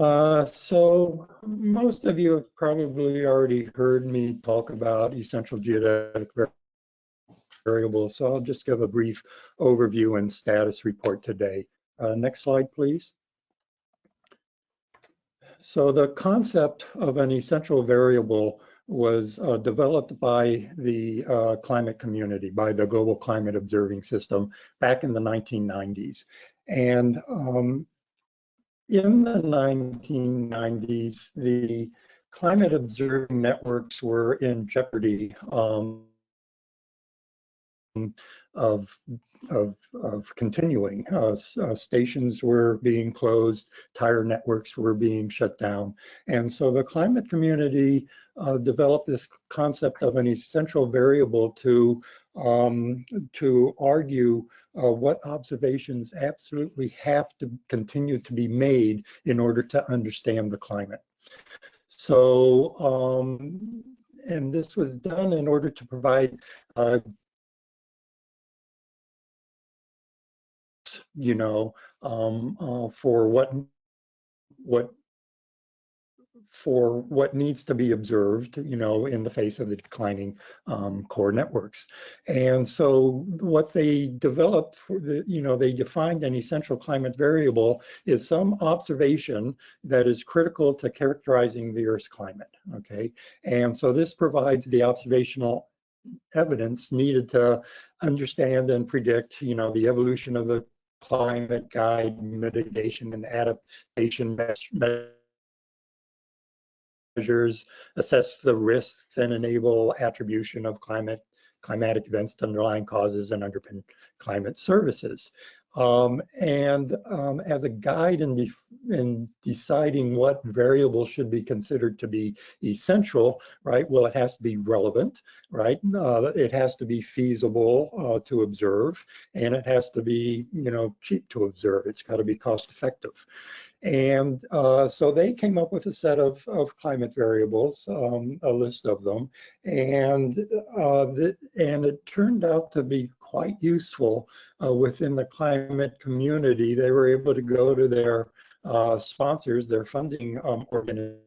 Uh, so most of you have probably already heard me talk about essential geodetic variables, so I'll just give a brief overview and status report today. Uh, next slide, please. So the concept of an essential variable was uh, developed by the uh, climate community, by the Global Climate Observing System back in the 1990s. And um, in the 1990s, the climate observing networks were in jeopardy um, of, of, of continuing. Uh, uh, stations were being closed, tire networks were being shut down. And so the climate community uh, developed this concept of an essential variable to um, to argue uh, what observations absolutely have to continue to be made in order to understand the climate. So, um, and this was done in order to provide uh, you know, um, uh, for what what for what needs to be observed, you know, in the face of the declining um, core networks. And so what they developed for the, you know, they defined an essential climate variable is some observation that is critical to characterizing the Earth's climate, okay? And so this provides the observational evidence needed to understand and predict, you know, the evolution of the climate guide mitigation and adaptation measures, assess the risks and enable attribution of climate climatic events to underlying causes and underpin climate services. Um, and um, as a guide in, in, deciding what variables should be considered to be essential, right? Well, it has to be relevant, right? Uh, it has to be feasible uh, to observe, and it has to be, you know, cheap to observe. It's got to be cost effective. And uh, so they came up with a set of, of climate variables, um, a list of them, and uh, the, and it turned out to be quite useful uh, within the climate community. They were able to go to their uh, sponsors, their funding um, organizations,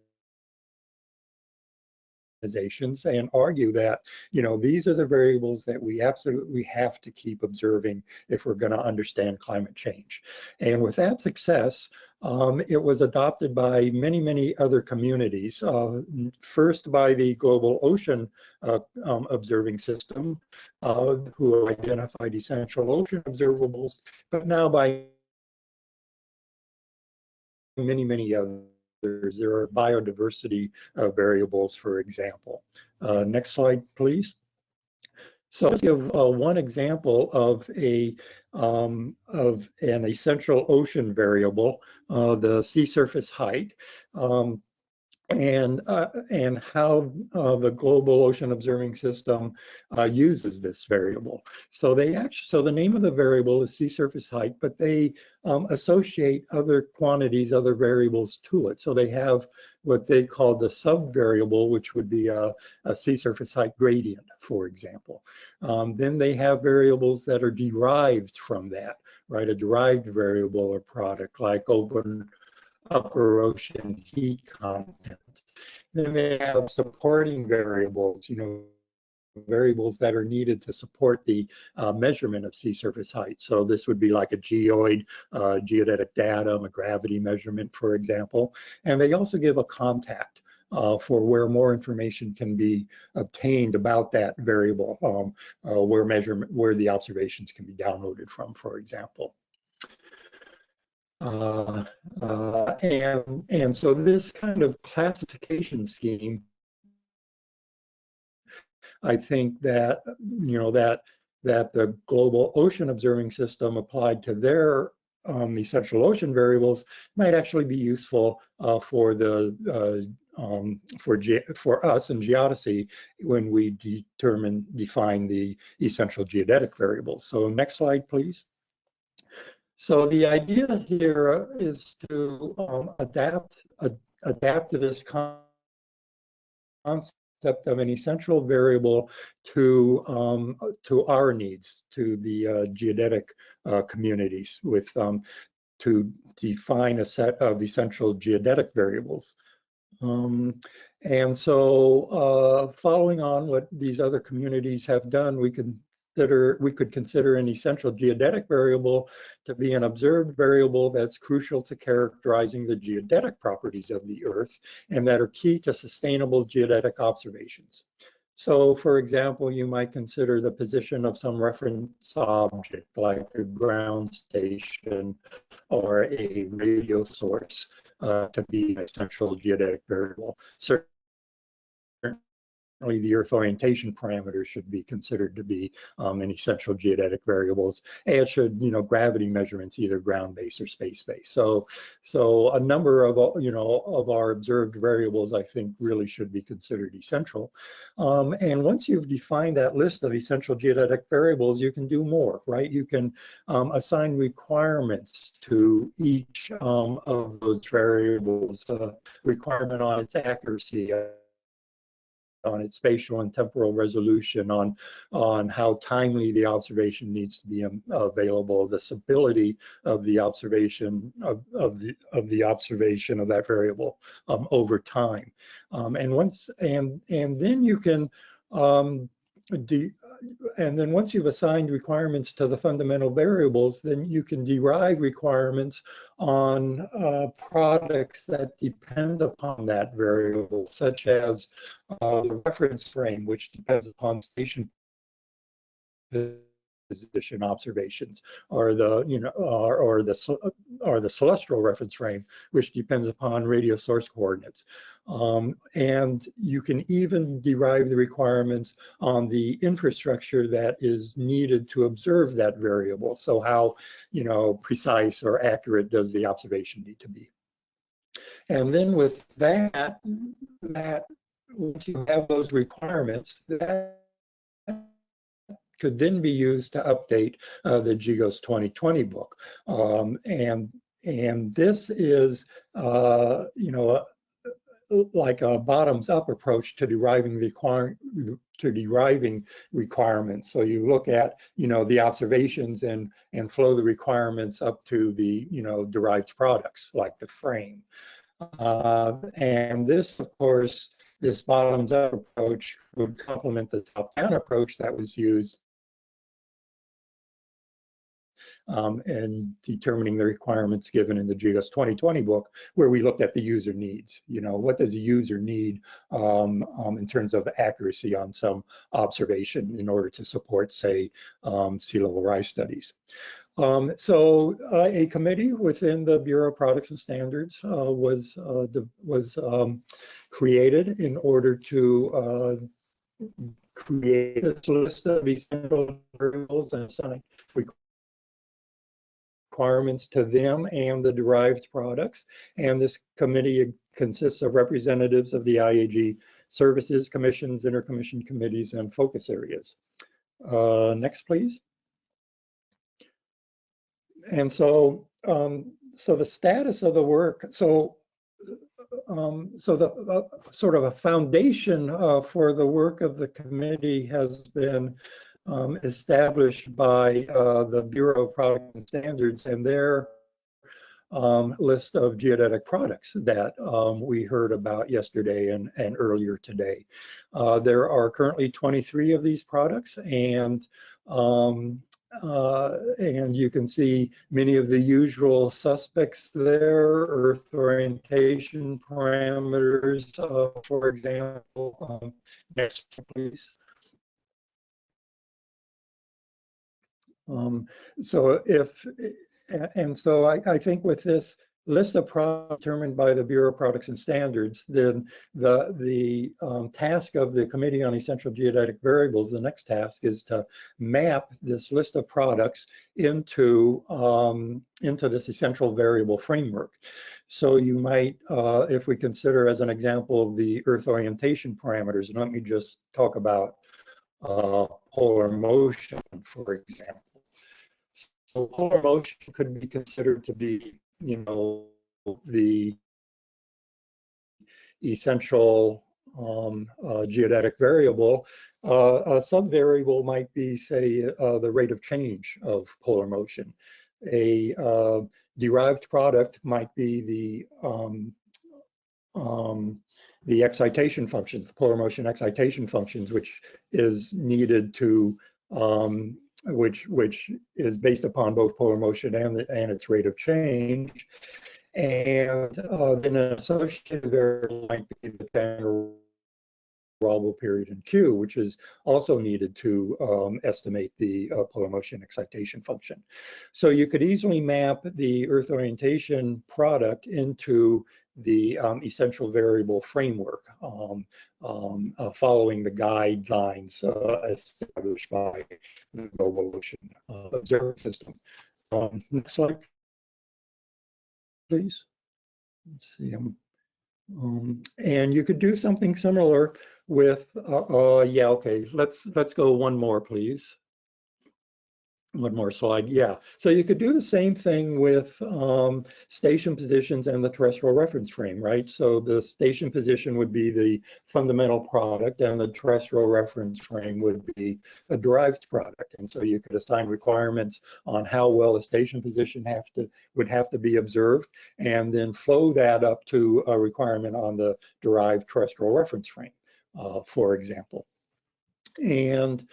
organizations and argue that, you know, these are the variables that we absolutely have to keep observing if we're going to understand climate change. And with that success, um, it was adopted by many, many other communities. Uh, first by the Global Ocean uh, um, Observing System, uh, who identified essential ocean observables, but now by many, many others. There are biodiversity uh, variables, for example. Uh, next slide, please. So let's give uh, one example of a um, of an essential ocean variable, uh, the sea surface height. Um, and uh, and how uh, the global ocean observing system uh, uses this variable. So they actually so the name of the variable is sea surface height, but they um, associate other quantities, other variables to it. So they have what they call the sub-variable, which would be a, a sea surface height gradient, for example. Um, then they have variables that are derived from that, right? A derived variable or product like open upper ocean heat content. Then they have supporting variables, you know, variables that are needed to support the uh, measurement of sea surface height. So this would be like a geoid, uh, geodetic datum, a gravity measurement, for example. And they also give a contact uh, for where more information can be obtained about that variable, um, uh, where measurement, where the observations can be downloaded from, for example. Uh, uh, and, and so this kind of classification scheme, I think that, you know, that, that the global ocean observing system applied to their um, essential ocean variables might actually be useful uh, for the uh, um, for for us in geodesy when we determine define the essential geodetic variables. So next slide, please. So the idea here is to um, adapt adapt to this concept of an essential variable to um, to our needs, to the uh, geodetic uh, communities, with um, to define a set of essential geodetic variables. Um, and so uh, following on what these other communities have done, we can consider, we could consider an essential geodetic variable to be an observed variable that's crucial to characterizing the geodetic properties of the Earth and that are key to sustainable geodetic observations. So for example, you might consider the position of some reference object like a ground station or a radio source uh, to be an essential geodetic variable. The Earth orientation parameters should be considered to be um, an essential geodetic variables, as should you know gravity measurements, either ground-based or space-based. So, so a number of you know of our observed variables, I think, really should be considered essential. Um, and once you've defined that list of essential geodetic variables, you can do more, right? You can um, assign requirements to each um, of those variables, uh, requirement on its accuracy, uh, on its spatial and temporal resolution, on on how timely the observation needs to be um, available, the stability of the observation of, of the of the observation of that variable um, over time, um, and once and and then you can um, de and then once you've assigned requirements to the fundamental variables, then you can derive requirements on uh, products that depend upon that variable, such as uh, the reference frame, which depends upon station position observations or the you know or, the or the celestial reference frame which depends upon radio source coordinates. Um, and you can even derive the requirements on the infrastructure that is needed to observe that variable. So how you know precise or accurate does the observation need to be? And then with that that once you have those requirements that could then be used to update uh, the GGOS 2020 book. Um, and, and this is, uh, you know, a, like a bottoms up approach to deriving the to deriving requirements. So you look at, you know, the observations and and flow the requirements up to the, you know, derived products like the frame. Uh, and this, of course, this bottoms up approach would complement the top down approach that was used um, and determining the requirements given in the GGOS 2020 book, where we looked at the user needs. You know, what does the user need um, um, in terms of accuracy on some observation in order to support, say, um, sea level rise studies. Um, so uh, a committee within the Bureau of Products and Standards uh, was uh, was um, created in order to uh, create a list of essential variables and assign requirements to them and the derived products. And this committee consists of representatives of the IAG services, commissions, intercommission committees, and focus areas. Uh, next, please. And so, um, so the status of the work, so um, so the uh, sort of a foundation uh, for the work of the committee has been um, established by uh, the Bureau of Products and Standards and their um, list of geodetic products that um, we heard about yesterday and, and earlier today. Uh, there are currently 23 of these products and um, uh, and you can see many of the usual suspects there, earth orientation parameters, uh, for example. Um, next, please. Um, so if, and so I, I think with this list of products determined by the Bureau of Products and Standards, then the, the um, task of the Committee on Essential Geodetic Variables, the next task is to map this list of products into, um, into this essential variable framework. So you might, uh, if we consider as an example the Earth orientation parameters, and let me just talk about uh, polar motion, for example. So polar motion could be considered to be, you know, the essential um, uh, geodetic variable. Uh, a subvariable might be, say, uh, the rate of change of polar motion. a uh, derived product might be the um, um, the excitation functions, the polar motion excitation functions, which is needed to um, which which is based upon both polar motion and and its rate of change. And uh, then an associated variable might be the Chandler wobble period in Q, which is also needed to um, estimate the uh, polar motion excitation function. So you could easily map the Earth orientation product into the um, essential variable framework um, um, uh, following the guidelines uh, established by the Global Ocean uh, Observing System. Um, next slide, please. Let's see. Um, and you could do something similar with, uh, uh, yeah, okay, let's, let's go one more, please. One more slide, yeah. So you could do the same thing with um, station positions and the terrestrial reference frame, right? So the station position would be the fundamental product and the terrestrial reference frame would be a derived product. And so you could assign requirements on how well a station position have to would have to be observed and then flow that up to a requirement on the derived terrestrial reference frame uh, for example. And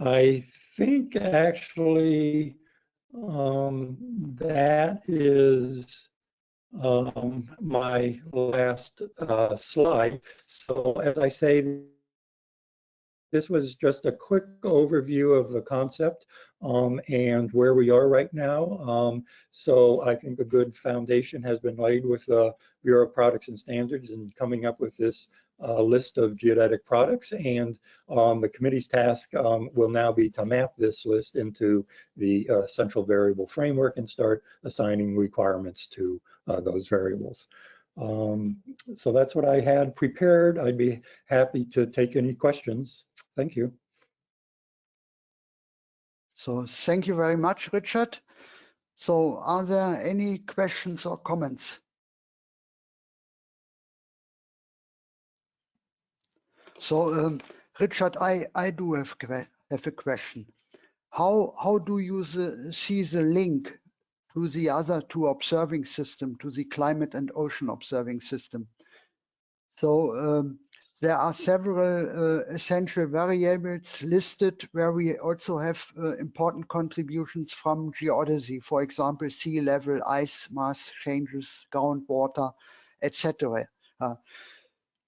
I think actually um, that is um, my last uh, slide. So as I say, this was just a quick overview of the concept um, and where we are right now. Um, so I think a good foundation has been laid with the Bureau of Products and Standards and coming up with this uh, list of geodetic products and um, the committee's task um, will now be to map this list into the uh, essential variable framework and start assigning requirements to uh, those variables. Um, so that's what I had prepared. I'd be happy to take any questions. Thank you. So thank you very much, Richard. So are there any questions or comments? So, um, Richard, I, I do have, have a question. How, how do you the, see the link to the other two observing system, to the climate and ocean observing system? So um, there are several uh, essential variables listed where we also have uh, important contributions from geodesy, for example, sea level, ice mass changes, groundwater, etc. Uh,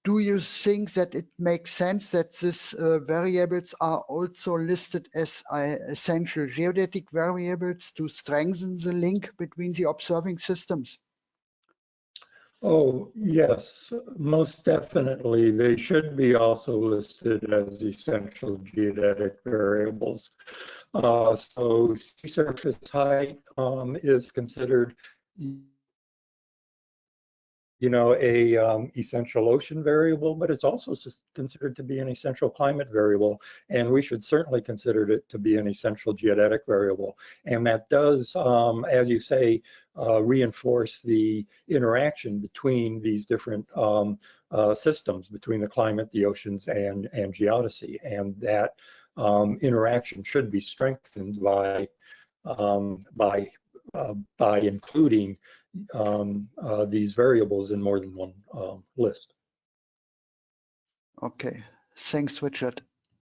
do you think that it makes sense that these uh, variables are also listed as uh, essential geodetic variables to strengthen the link between the observing systems? Oh, yes, most definitely. They should be also listed as essential geodetic variables. Uh, so sea surface height um, is considered you know, a um, essential ocean variable, but it's also considered to be an essential climate variable. And we should certainly consider it to be an essential geodetic variable. And that does, um, as you say, uh, reinforce the interaction between these different um, uh, systems, between the climate, the oceans, and, and geodesy. And that um, interaction should be strengthened by, um, by, uh, by including um, uh, these variables in more than one uh, list. Okay, thanks, Richard.